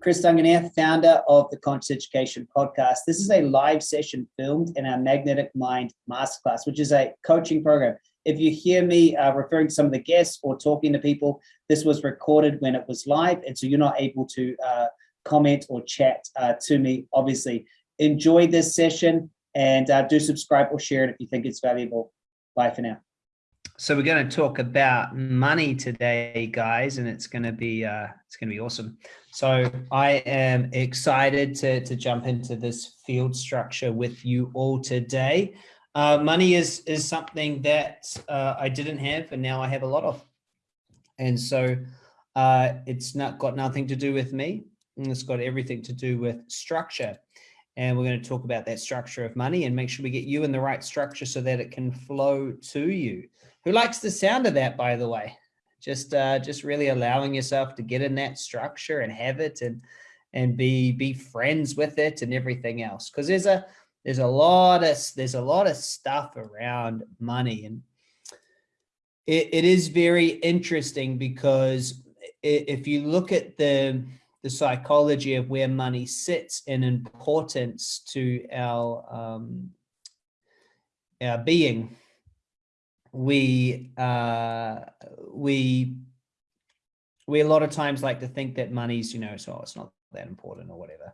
Chris Duncan here, founder of the Conscious Education Podcast. This is a live session filmed in our Magnetic Mind Masterclass, which is a coaching program. If you hear me uh, referring to some of the guests or talking to people, this was recorded when it was live, and so you're not able to uh, comment or chat uh, to me, obviously. Enjoy this session and uh, do subscribe or share it if you think it's valuable. Bye for now. So we're going to talk about money today, guys, and it's going to be uh, it's going to be awesome. So I am excited to to jump into this field structure with you all today. Uh, money is is something that uh, I didn't have, and now I have a lot of, and so uh, it's not got nothing to do with me. And it's got everything to do with structure and we're going to talk about that structure of money and make sure we get you in the right structure so that it can flow to you. Who likes the sound of that, by the way? Just uh, just really allowing yourself to get in that structure and have it and and be be friends with it and everything else. Because there's a there's a lot of there's a lot of stuff around money and it, it is very interesting because if you look at the the psychology of where money sits in importance to our um, our being, we uh, we we a lot of times like to think that money's you know so it's not that important or whatever.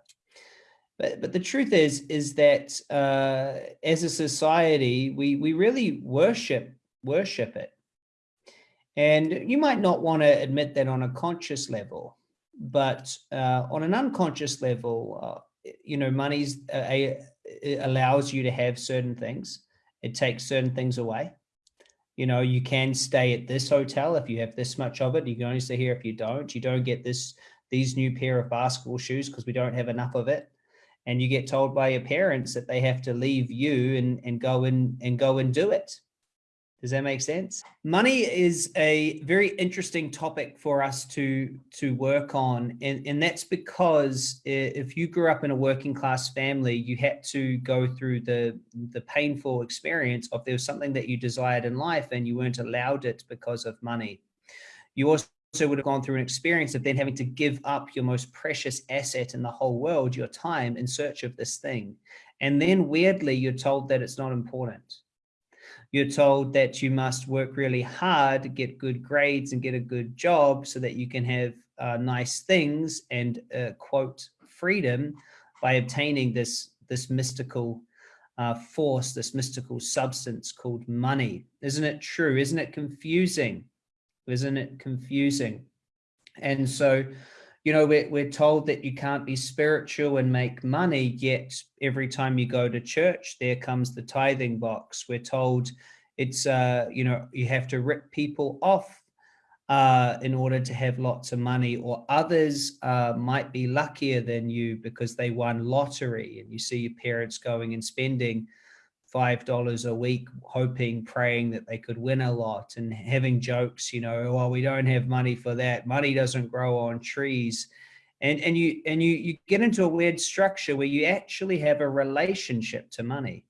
But but the truth is is that uh, as a society we we really worship worship it, and you might not want to admit that on a conscious level but uh, on an unconscious level, uh, you know, money's a, allows you to have certain things. It takes certain things away. You know, you can stay at this hotel if you have this much of it. You can only stay here if you don't. You don't get this these new pair of basketball shoes because we don't have enough of it. And you get told by your parents that they have to leave you and, and go in and go and do it. Does that make sense? Money is a very interesting topic for us to to work on. And, and that's because if you grew up in a working class family, you had to go through the, the painful experience of there was something that you desired in life and you weren't allowed it because of money. You also would have gone through an experience of then having to give up your most precious asset in the whole world, your time in search of this thing. And then weirdly, you're told that it's not important you're told that you must work really hard, get good grades and get a good job so that you can have uh, nice things and uh, quote freedom by obtaining this, this mystical uh, force, this mystical substance called money. Isn't it true? Isn't it confusing? Isn't it confusing? And so you know, we're, we're told that you can't be spiritual and make money, yet every time you go to church, there comes the tithing box. We're told it's, uh, you know, you have to rip people off uh, in order to have lots of money or others uh, might be luckier than you because they won lottery and you see your parents going and spending $5 a week, hoping, praying that they could win a lot and having jokes, you know, well, we don't have money for that. Money doesn't grow on trees. And, and you and you you get into a weird structure where you actually have a relationship to money.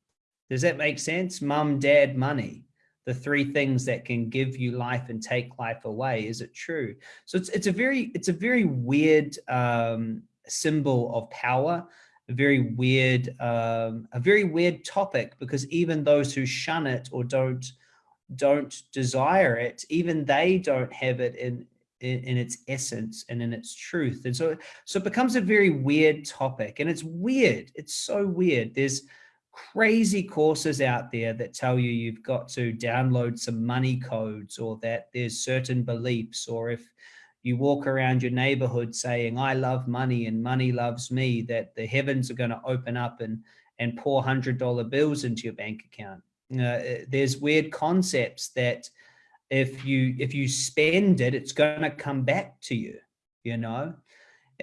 Does that make sense? Mum, dad, money, the three things that can give you life and take life away. Is it true? So it's it's a very it's a very weird um, symbol of power a very weird, um, a very weird topic because even those who shun it or don't don't desire it, even they don't have it in, in, in its essence and in its truth. And so, so it becomes a very weird topic and it's weird. It's so weird. There's crazy courses out there that tell you you've got to download some money codes or that there's certain beliefs or if you walk around your neighborhood saying, I love money and money loves me, that the heavens are going to open up and, and pour hundred dollar bills into your bank account. Uh, there's weird concepts that if you if you spend it, it's going to come back to you, you know,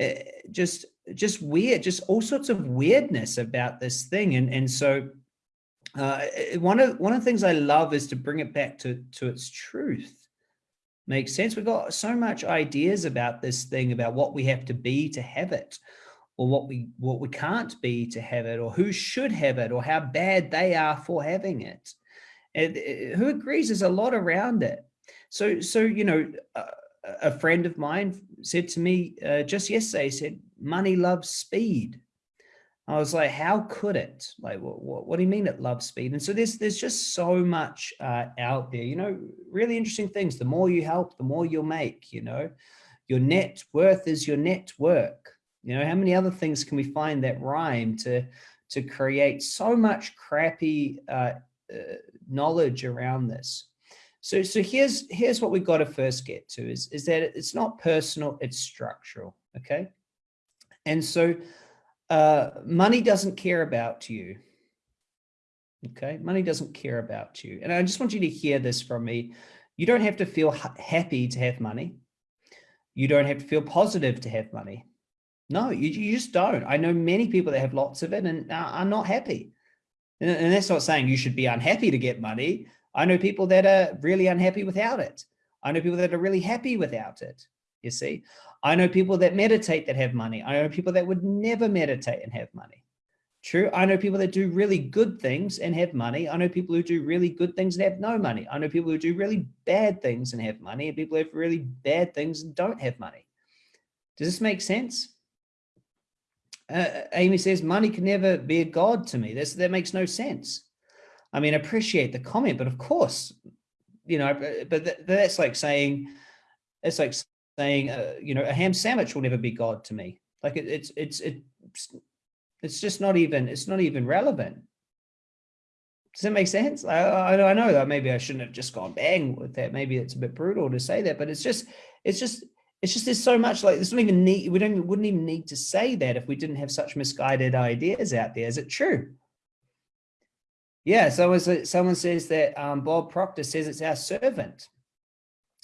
uh, just just weird, just all sorts of weirdness about this thing. And, and so uh, one of one of the things I love is to bring it back to, to its truth Makes sense. We've got so much ideas about this thing, about what we have to be to have it, or what we what we can't be to have it, or who should have it, or how bad they are for having it. And uh, who agrees? There's a lot around it. So, so you know, uh, a friend of mine said to me uh, just yesterday, said, money loves speed. I was like, how could it? Like, what, what, what, do you mean it loves speed? And so there's, there's just so much uh, out there, you know, really interesting things. The more you help, the more you'll make, you know, your net worth is your net network. You know, how many other things can we find that rhyme to, to create so much crappy uh, uh, knowledge around this? So, so here's, here's what we've got to first get to is, is that it's not personal, it's structural. Okay. And so uh, money doesn't care about you. Okay, money doesn't care about you. And I just want you to hear this from me. You don't have to feel happy to have money. You don't have to feel positive to have money. No, you, you just don't. I know many people that have lots of it and are not happy. And, and that's not saying you should be unhappy to get money. I know people that are really unhappy without it. I know people that are really happy without it you see. I know people that meditate that have money. I know people that would never meditate and have money. True. I know people that do really good things and have money. I know people who do really good things and have no money. I know people who do really bad things and have money and people who have really bad things and don't have money. Does this make sense? Uh, Amy says, money can never be a God to me. This, that makes no sense. I mean, I appreciate the comment, but of course, you know, but that's like saying, it's like saying, uh, you know, a ham sandwich will never be God to me. Like it, it's, it's, it's, it's just not even, it's not even relevant. Does that make sense? I, I, I know that maybe I shouldn't have just gone bang with that. Maybe it's a bit brutal to say that, but it's just, it's just, it's just, there's so much like, there's not even need, we don't, wouldn't even need to say that if we didn't have such misguided ideas out there. Is it true? Yeah, so as someone says that um, Bob Proctor says it's our servant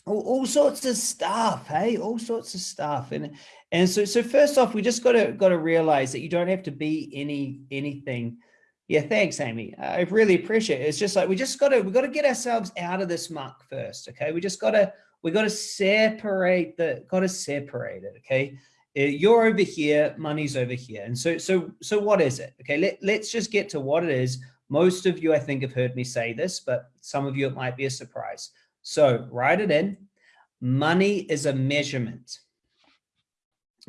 all, all, sorts of stuff hey all sorts of stuff. And and so so first off we just got to got to realize that you don't have to be any anything. Yeah thanks amy. I really appreciate it. It's just like we just got to we got to get ourselves out of this muck first okay? We just got to we got to separate the got to separate it okay? Uh, you're over here money's over here. And so so so what is it okay? Let, let's just get to what it is. Most of you i think have heard me say this but some of you it might be a surprise so write it in. Money is a measurement.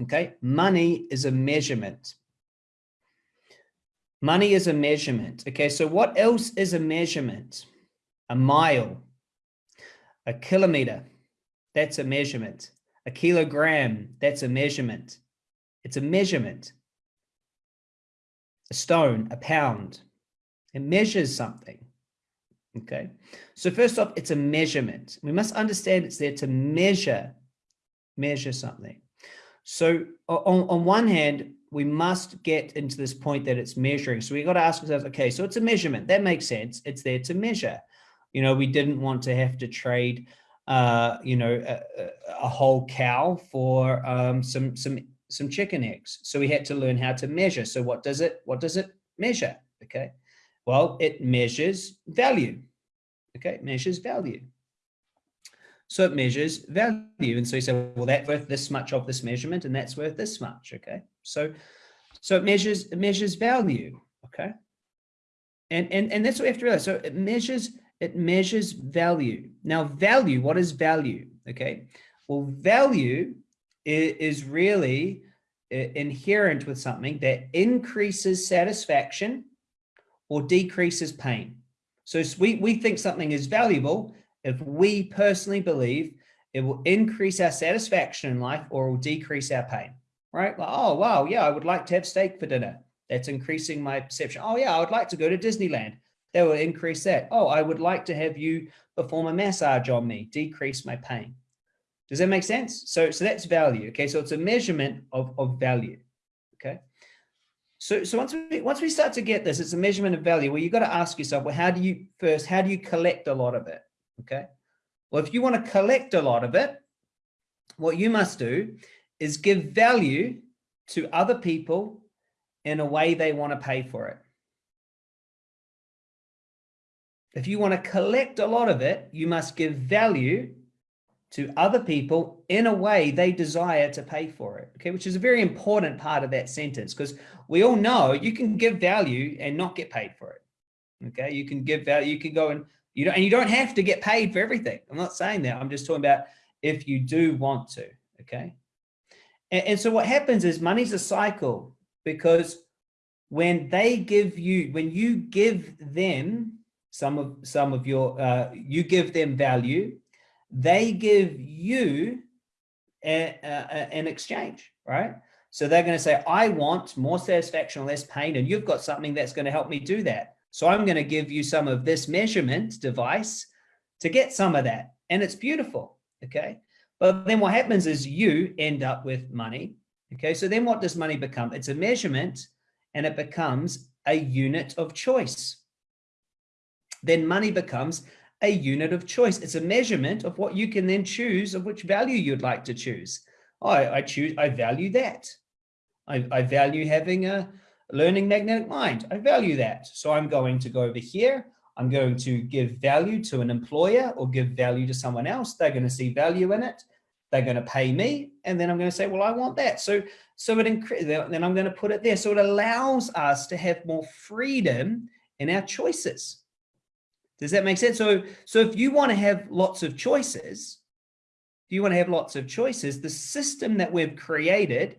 Okay, money is a measurement. Money is a measurement. Okay, so what else is a measurement? A mile, a kilometer, that's a measurement. A kilogram, that's a measurement. It's a measurement. A stone, a pound, it measures something. Okay, so first off, it's a measurement. We must understand it's there to measure, measure something. So on, on one hand, we must get into this point that it's measuring. So we got to ask ourselves, okay, so it's a measurement. That makes sense. It's there to measure. You know, we didn't want to have to trade, uh, you know, a, a whole cow for um, some some some chicken eggs. So we had to learn how to measure. So what does it what does it measure? Okay. Well, it measures value. Okay, measures value. So it measures value. And so you say, well, that's worth this much of this measurement, and that's worth this much. Okay. So so it measures it measures value. Okay. And and and that's what we have to realize. So it measures it measures value. Now, value, what is value? Okay. Well, value is really inherent with something that increases satisfaction or decreases pain. So we, we think something is valuable if we personally believe it will increase our satisfaction in life or will decrease our pain, right? Like, oh, wow, yeah, I would like to have steak for dinner. That's increasing my perception. Oh, yeah, I would like to go to Disneyland. That will increase that. Oh, I would like to have you perform a massage on me, decrease my pain. Does that make sense? So, so that's value. Okay, so it's a measurement of, of value. Okay. So, so once we once we start to get this, it's a measurement of value. Well, you've got to ask yourself, well, how do you first? How do you collect a lot of it? Okay. Well, if you want to collect a lot of it, what you must do is give value to other people in a way they want to pay for it. If you want to collect a lot of it, you must give value to other people in a way they desire to pay for it. Okay, which is a very important part of that sentence because we all know you can give value and not get paid for it. Okay, you can give value, you can go and you don't, and you don't have to get paid for everything. I'm not saying that. I'm just talking about if you do want to. Okay, And, and so what happens is money's a cycle because when they give you, when you give them some of some of your, uh, you give them value, they give you a, a, a, an exchange, right? So they're going to say, I want more satisfaction, less pain, and you've got something that's going to help me do that. So I'm going to give you some of this measurement device to get some of that. And it's beautiful. Okay. But then what happens is you end up with money. Okay. So then what does money become? It's a measurement and it becomes a unit of choice. Then money becomes a unit of choice. It's a measurement of what you can then choose of which value you'd like to choose. I, I choose, I value that. I, I value having a learning magnetic mind. I value that. So I'm going to go over here. I'm going to give value to an employer or give value to someone else. They're going to see value in it. They're going to pay me. And then I'm going to say, well, I want that. So, so it then I'm going to put it there. So it allows us to have more freedom in our choices. Does that make sense? So, so if you want to have lots of choices, if you want to have lots of choices, the system that we've created,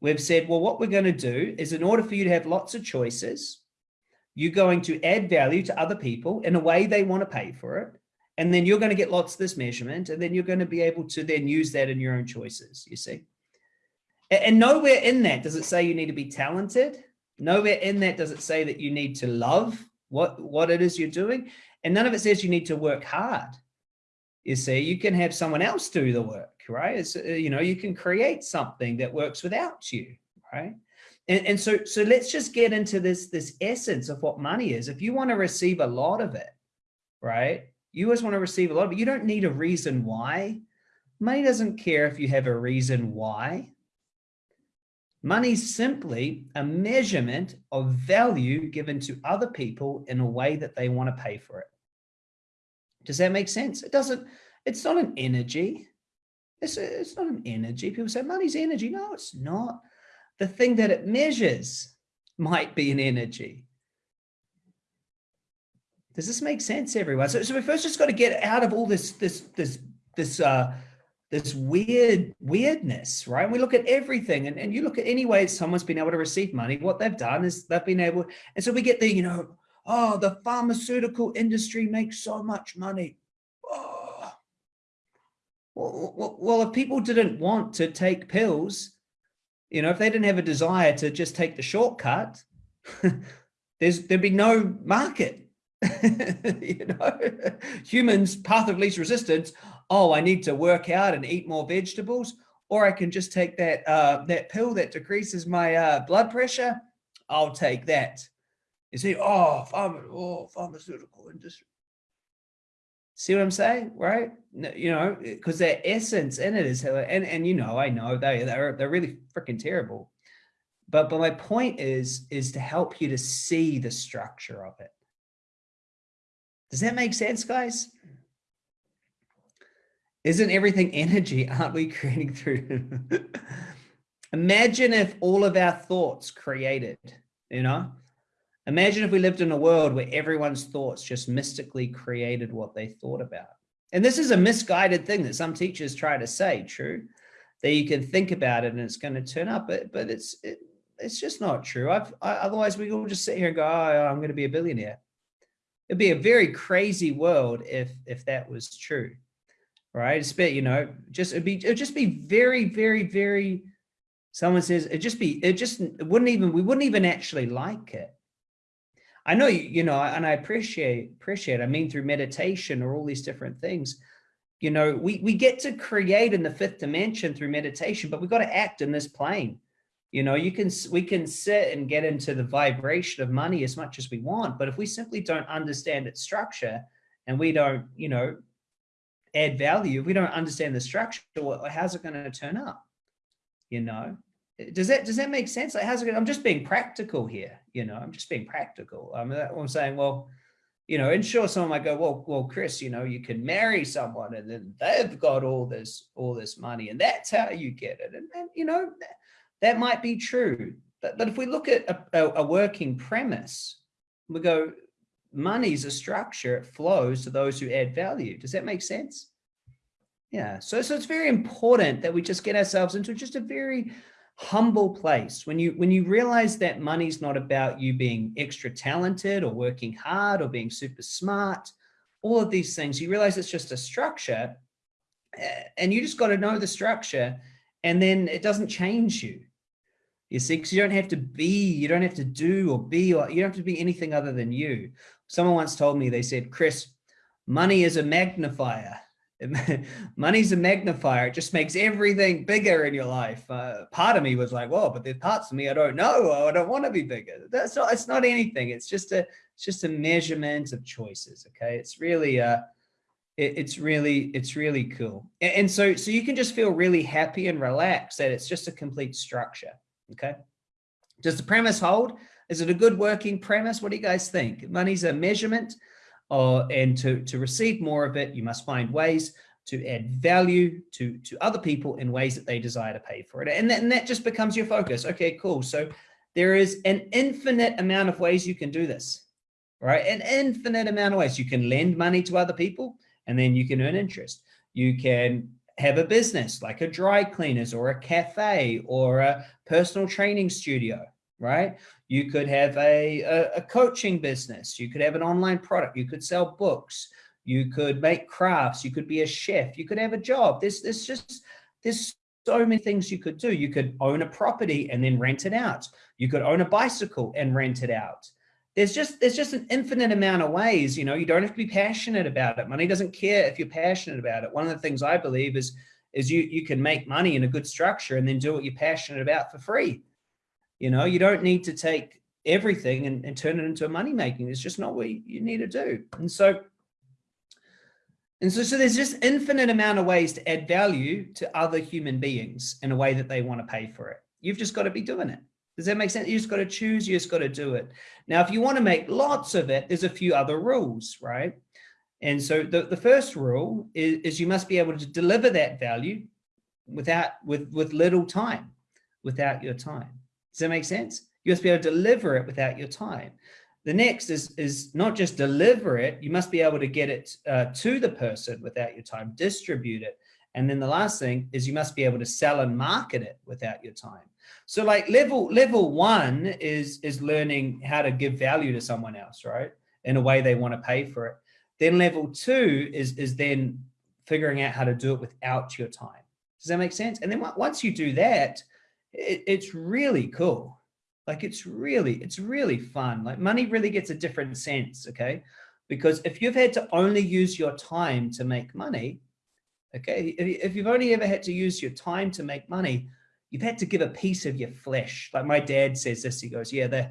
we've said, well, what we're going to do is in order for you to have lots of choices, you're going to add value to other people in a way they want to pay for it. And then you're going to get lots of this measurement, and then you're going to be able to then use that in your own choices, you see. And nowhere in that does it say you need to be talented. Nowhere in that does it say that you need to love what, what it is you're doing. And none of it says you need to work hard. You see, you can have someone else do the work, right? It's, uh, you know, you can create something that works without you, right? And, and so, so let's just get into this, this essence of what money is. If you want to receive a lot of it, right? You always want to receive a lot of it. You don't need a reason why. Money doesn't care if you have a reason why. Money's simply a measurement of value given to other people in a way that they want to pay for it. Does that make sense? It doesn't, it's not an energy. It's, it's not an energy. People say money's energy. No, it's not. The thing that it measures might be an energy. Does this make sense, everyone? So, so we first just got to get out of all this, this, this, this, uh, this weird weirdness, right? And we look at everything and, and you look at any way someone's been able to receive money, what they've done is they've been able, and so we get the, you know, oh, the pharmaceutical industry makes so much money. Oh. Well, well, if people didn't want to take pills, you know, if they didn't have a desire to just take the shortcut, there's there'd be no market. you know, humans path of least resistance oh, I need to work out and eat more vegetables, or I can just take that uh, that pill that decreases my uh, blood pressure. I'll take that. You see, oh, pharma, oh, pharmaceutical industry. See what I'm saying, right? You know, eh, because their essence in it is, and and you know, I know they they're they're really freaking terrible. But but my point is is to help you to see the structure of it. Does that make sense, guys? Isn't everything energy? Aren't we creating through? Imagine if all of our thoughts created, you know? Imagine if we lived in a world where everyone's thoughts just mystically created what they thought about. And this is a misguided thing that some teachers try to say, true, that you can think about it and it's going to turn up, but, but it's, it, it's just not true. I've, I, otherwise we all just sit here and go, oh, I'm going to be a billionaire. It'd be a very crazy world if, if that was true right? It's bit, you know, just it'd be it'd just be very, very, very. Someone says it just be it just it wouldn't even we wouldn't even actually like it. I know you, you know, and I appreciate appreciate. I mean, through meditation or all these different things, you know, we we get to create in the fifth dimension through meditation, but we've got to act in this plane. You know, you can we can sit and get into the vibration of money as much as we want, but if we simply don't understand its structure and we don't, you know, add value, if we don't understand the structure, how's it going to turn up? You know, does that does that make sense? Like, how's it? Gonna, I'm just being practical here. You know, I'm just being practical. I'm, uh, I'm saying, well, you know, and sure, someone might go, well, well, Chris, you know, you can marry someone and then they've got all this all this money, and that's how you get it. And, and you know, that, that might be true. But, but if we look at a, a, a working premise, we go, money's a structure, it flows to those who add value. Does that make sense? Yeah. So, so it's very important that we just get ourselves into just a very humble place. When you when you realize that money's not about you being extra talented or working hard or being super smart all of these things you realize it's just a structure eh, and you just got to know the structure and then it doesn't change you. You see because you don't have to be you don't have to do or be or you don't have to be anything other than you. Someone once told me they said chris money is a magnifier money's a magnifier. It just makes everything bigger in your life. Uh, part of me was like, well, but there's parts of me I don't know. I don't want to be bigger. That's not, it's not anything. It's just a, it's just a measurement of choices. Okay. It's really, uh, it, it's really, it's really cool. And, and so, so you can just feel really happy and relaxed that it's just a complete structure. Okay. Does the premise hold? Is it a good working premise? What do you guys think? Money's a measurement uh, and to, to receive more of it, you must find ways to add value to, to other people in ways that they desire to pay for it. And, that, and that just becomes your focus. Okay, cool. So there is an infinite amount of ways you can do this, right? An infinite amount of ways. You can lend money to other people and then you can earn interest. You can have a business like a dry cleaners or a cafe or a personal training studio, right? You could have a, a, a, coaching business. You could have an online product. You could sell books. You could make crafts. You could be a chef. You could have a job. There's, there's just, there's so many things you could do. You could own a property and then rent it out. You could own a bicycle and rent it out. There's just, there's just an infinite amount of ways, you know, you don't have to be passionate about it. Money doesn't care if you're passionate about it. One of the things I believe is, is you, you can make money in a good structure and then do what you're passionate about for free you know, you don't need to take everything and, and turn it into a money making. It's just not what you need to do. And so, and so, so there's just infinite amount of ways to add value to other human beings in a way that they want to pay for it. You've just got to be doing it. Does that make sense? You just got to choose, you just got to do it. Now, if you want to make lots of it, there's a few other rules, right? And so the, the first rule is, is you must be able to deliver that value without, with, with little time, without your time. Does that make sense? You must be able to deliver it without your time. The next is, is not just deliver it, you must be able to get it uh, to the person without your time, distribute it. And then the last thing is you must be able to sell and market it without your time. So like level level one is, is learning how to give value to someone else, right? In a way they want to pay for it. Then level two is, is then figuring out how to do it without your time. Does that make sense? And then once you do that, it, it's really cool. Like it's really, it's really fun. Like money really gets a different sense, okay? Because if you've had to only use your time to make money, okay, if you've only ever had to use your time to make money, you've had to give a piece of your flesh. Like my dad says this, he goes, yeah, they,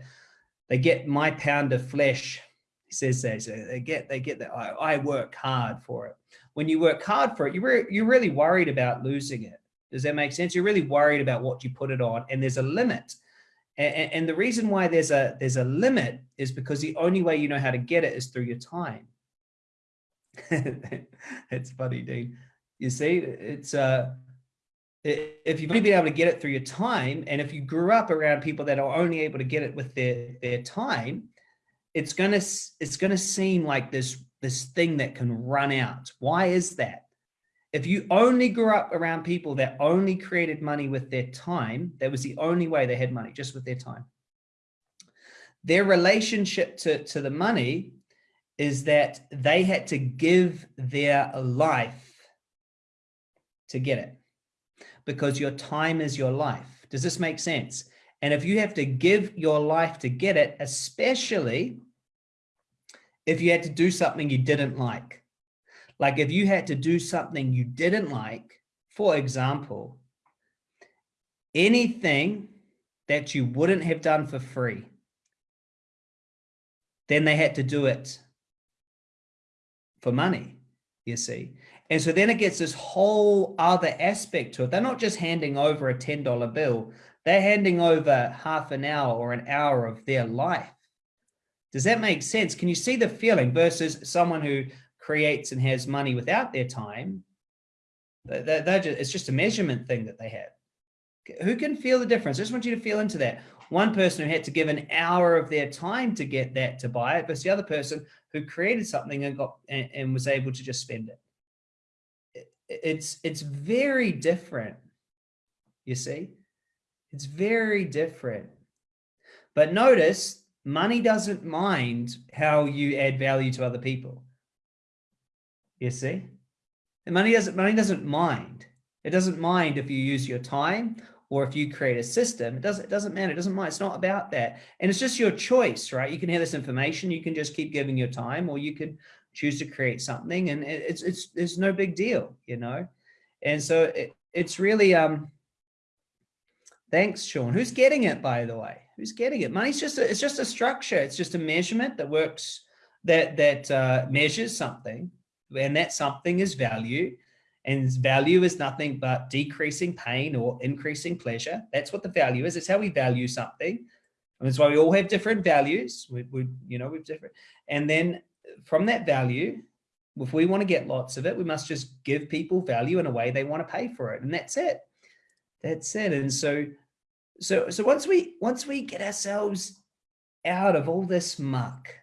they get my pound of flesh. He says that, so they get, they get that, I, I work hard for it. When you work hard for it, you're, re you're really worried about losing it. Does that make sense? You're really worried about what you put it on and there's a limit. And, and the reason why there's a, there's a limit is because the only way you know how to get it is through your time. it's funny, Dean. You see, it's uh, if you've only been able to get it through your time, and if you grew up around people that are only able to get it with their their time, it's gonna it's gonna seem like this this thing that can run out. Why is that? If you only grew up around people that only created money with their time, that was the only way they had money, just with their time. Their relationship to, to the money is that they had to give their life to get it because your time is your life. Does this make sense? And if you have to give your life to get it, especially if you had to do something you didn't like, like if you had to do something you didn't like, for example, anything that you wouldn't have done for free, then they had to do it for money, you see. And so then it gets this whole other aspect to it. They're not just handing over a $10 bill, they're handing over half an hour or an hour of their life. Does that make sense? Can you see the feeling versus someone who creates and has money without their time, they're, they're just, it's just a measurement thing that they have. Who can feel the difference? I just want you to feel into that. One person who had to give an hour of their time to get that to buy it, versus the other person who created something and got and, and was able to just spend it. it's it's very different. You see, it's very different. But notice money doesn't mind how you add value to other people. You see, and money doesn't money doesn't mind. It doesn't mind if you use your time or if you create a system, it doesn't, it doesn't matter. It doesn't mind. It's not about that. And it's just your choice, right? You can have this information. You can just keep giving your time or you could choose to create something and it's, it's, it's no big deal, you know? And so it, it's really, um, thanks, Sean. Who's getting it, by the way? Who's getting it? Money's just, a, it's just a structure. It's just a measurement that works, that, that uh, measures something and that something is value and value is nothing but decreasing pain or increasing pleasure. That's what the value is. It's how we value something. And that's why we all have different values. We, we you know, we've different. And then from that value, if we want to get lots of it, we must just give people value in a way they want to pay for it. And that's it. That's it. And so, so, so once we, once we get ourselves out of all this muck,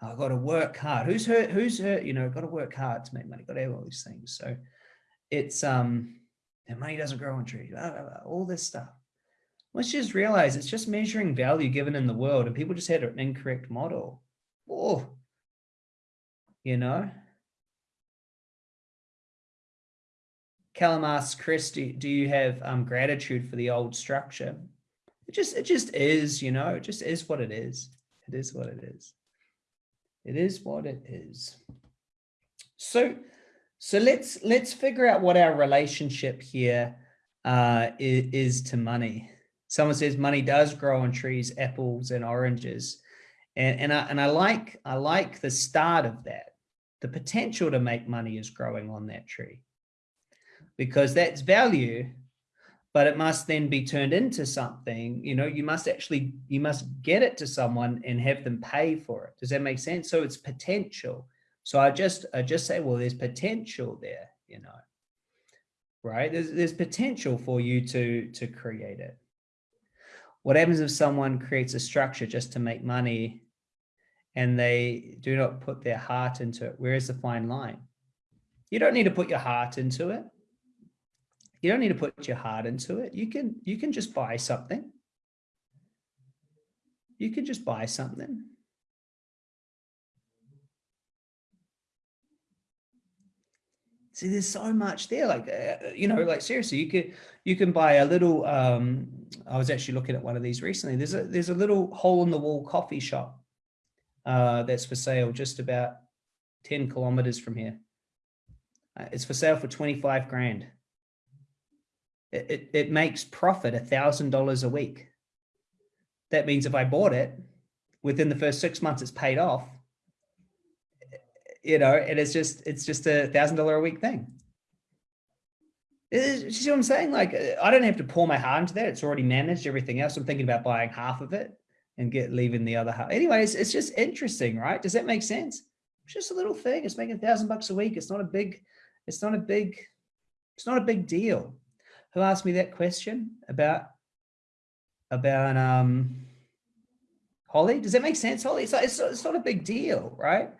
I've got to work hard. Who's hurt? Who's hurt? You know, got to work hard to make money. Got to have all these things. So it's um, and money doesn't grow on trees. Blah, blah, blah, all this stuff. Let's just realize it's just measuring value given in the world, and people just had an incorrect model. Oh, you know. Callum asks, Chris, do, do you have um, gratitude for the old structure? It just, it just is, you know, it just is what it is. It is what it is. It is what it is. So, so let's let's figure out what our relationship here uh, is, is to money. Someone says money does grow on trees, apples and oranges, and and I and I like I like the start of that. The potential to make money is growing on that tree because that's value but it must then be turned into something you know you must actually you must get it to someone and have them pay for it. Does that make sense? So it's potential. So i just i just say well there's potential there you know right? There's, there's potential for you to to create it. What happens if someone creates a structure just to make money and they do not put their heart into it? Where is the fine line? You don't need to put your heart into it you don't need to put your heart into it. You can, you can just buy something. You can just buy something. See, there's so much there. Like, uh, you know, like seriously, you could, you can buy a little, um, I was actually looking at one of these recently. There's a, there's a little hole in the wall coffee shop uh, that's for sale just about 10 kilometers from here. Uh, it's for sale for 25 grand it, it makes profit a thousand dollars a week. That means if I bought it within the first six months, it's paid off, you know, and it's just, it's just a thousand dollar a week thing. You see what I'm saying? Like, uh, I don't have to pour my heart into that. It's already managed everything else. I'm thinking about buying half of it and get leaving the other half. Anyways, it's just interesting, right? Does that make sense? It's just a little thing. It's making a thousand bucks a week. It's not a big, it's not a big, it's not a big deal who asked me that question about about um Holly? Does that make sense, Holly? It's, it's, it's not a big deal, right?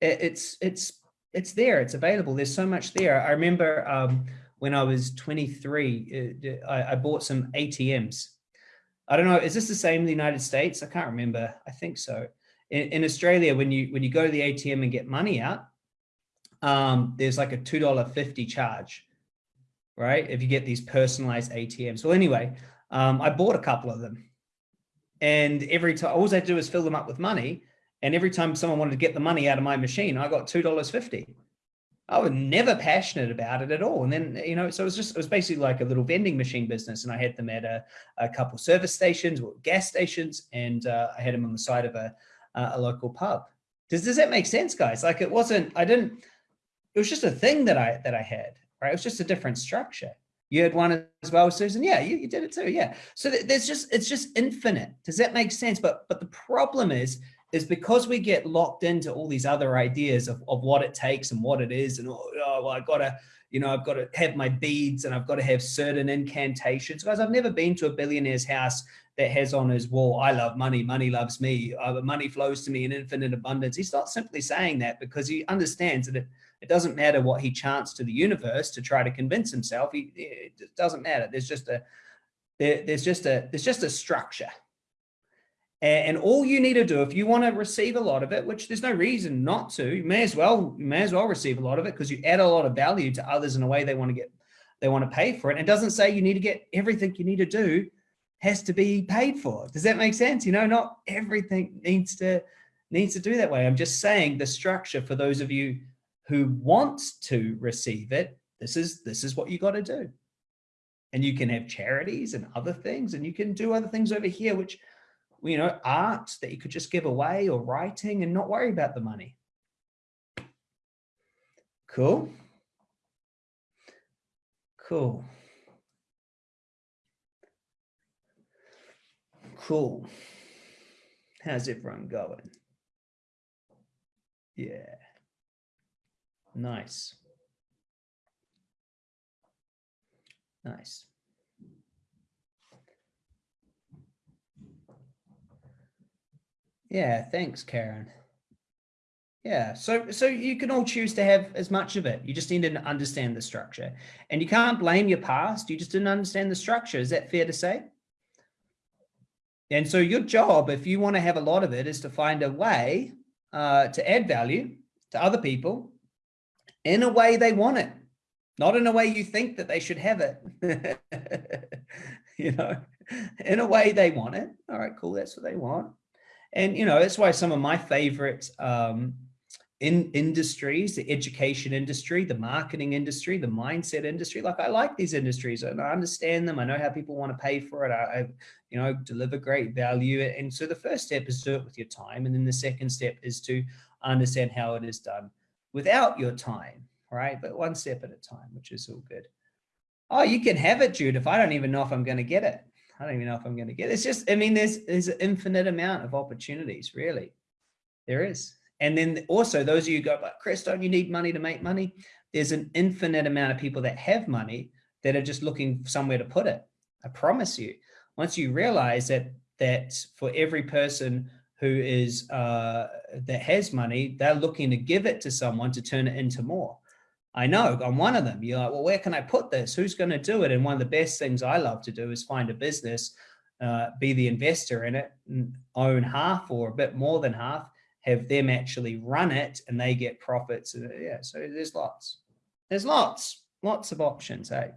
It, it's it's it's there. It's available. There's so much there. I remember um, when I was 23, uh, I, I bought some ATMs. I don't know. Is this the same in the United States? I can't remember. I think so. In, in Australia, when you when you go to the ATM and get money out, um, there's like a two dollar fifty charge right? If you get these personalized ATMs. Well, anyway, um, I bought a couple of them and every time, all I do is fill them up with money. And every time someone wanted to get the money out of my machine, I got $2.50. I was never passionate about it at all. And then, you know, so it was just, it was basically like a little vending machine business. And I had them at a, a couple service stations or gas stations. And uh, I had them on the side of a, a local pub. Does, does that make sense, guys? Like it wasn't, I didn't, it was just a thing that I, that I had right? It was just a different structure. You had one as well, Susan. Yeah, you, you did it too. Yeah. So there's just, it's just infinite. Does that make sense? But, but the problem is, is because we get locked into all these other ideas of, of what it takes and what it is. And, oh, well, I gotta, you know, I've got to have my beads and I've got to have certain incantations. Guys, I've never been to a billionaire's house that has on his wall, I love money, money loves me, uh, money flows to me in infinite abundance. He's not simply saying that because he understands that it, It doesn't matter what he chants to the universe to try to convince himself. He, it doesn't matter. There's just a there, there's just a there's just a structure. And, and all you need to do if you want to receive a lot of it, which there's no reason not to, you may as well you may as well receive a lot of it because you add a lot of value to others in a way they want to get they want to pay for it. It doesn't say you need to get everything you need to do has to be paid for. Does that make sense? You know, not everything needs to needs to do that way. I'm just saying the structure for those of you who wants to receive it, this is this is what you got to do. And you can have charities and other things, and you can do other things over here, which you know, art that you could just give away or writing and not worry about the money. Cool. Cool. Cool. How's everyone going? Yeah. Nice. Nice. Yeah, thanks, Karen. Yeah, so so you can all choose to have as much of it. You just need to understand the structure. And you can't blame your past. You just didn't understand the structure. Is that fair to say? And so your job, if you want to have a lot of it, is to find a way uh, to add value to other people in a way they want it, not in a way you think that they should have it. you know, in a way they want it. All right, cool. That's what they want. And, you know, that's why some of my favorite um, in industries, the education industry, the marketing industry, the mindset industry, like I like these industries and I understand them. I know how people want to pay for it. I, I, you know, deliver great value. And so the first step is do it with your time. And then the second step is to understand how it is done without your time, right? But one step at a time, which is all good. Oh, you can have it, Jude, if I don't even know if I'm going to get it. I don't even know if I'm going to get it. It's just, I mean, there's, there's an infinite amount of opportunities, really. There is. And then also those of you go, but Chris, don't you need money to make money? There's an infinite amount of people that have money that are just looking somewhere to put it. I promise you, once you realize that, that for every person who is, uh, that has money, they're looking to give it to someone to turn it into more. I know I'm one of them. You're like, well, where can I put this? Who's going to do it? And one of the best things I love to do is find a business, uh, be the investor in it, own half or a bit more than half, have them actually run it and they get profits. Yeah, so there's lots. There's lots, lots of options, hey?